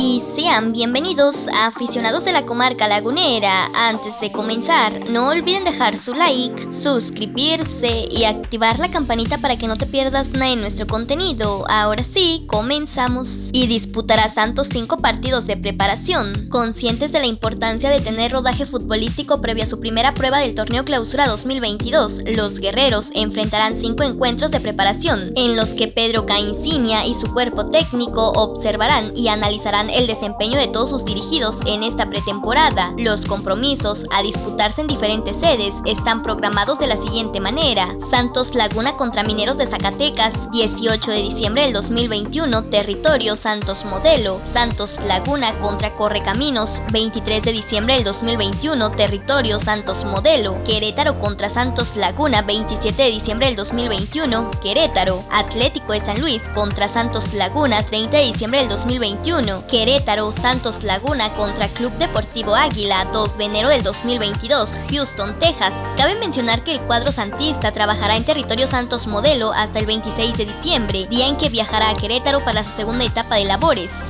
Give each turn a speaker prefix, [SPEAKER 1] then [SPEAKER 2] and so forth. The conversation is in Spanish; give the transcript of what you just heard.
[SPEAKER 1] y sean bienvenidos a aficionados de la comarca lagunera. Antes de comenzar, no olviden dejar su like, suscribirse y activar la campanita para que no te pierdas nada en nuestro contenido. Ahora sí, comenzamos. Y disputará Santos cinco partidos de preparación. Conscientes de la importancia de tener rodaje futbolístico previo a su primera prueba del torneo Clausura 2022, los guerreros enfrentarán cinco encuentros de preparación, en los que Pedro Caincinia y su cuerpo técnico observarán y analizarán el desempeño de todos sus dirigidos en esta pretemporada. Los compromisos a disputarse en diferentes sedes están programados de la siguiente manera. Santos Laguna contra Mineros de Zacatecas, 18 de diciembre del 2021, territorio Santos Modelo. Santos Laguna contra Correcaminos, 23 de diciembre del 2021, territorio Santos Modelo. Querétaro contra Santos Laguna, 27 de diciembre del 2021, Querétaro. Atlético de San Luis contra Santos Laguna, 30 de diciembre del 2021, Querétaro, Santos Laguna contra Club Deportivo Águila, 2 de enero del 2022, Houston, Texas. Cabe mencionar que el cuadro santista trabajará en territorio Santos Modelo hasta el 26 de diciembre, día en que viajará a Querétaro para su segunda etapa de labores.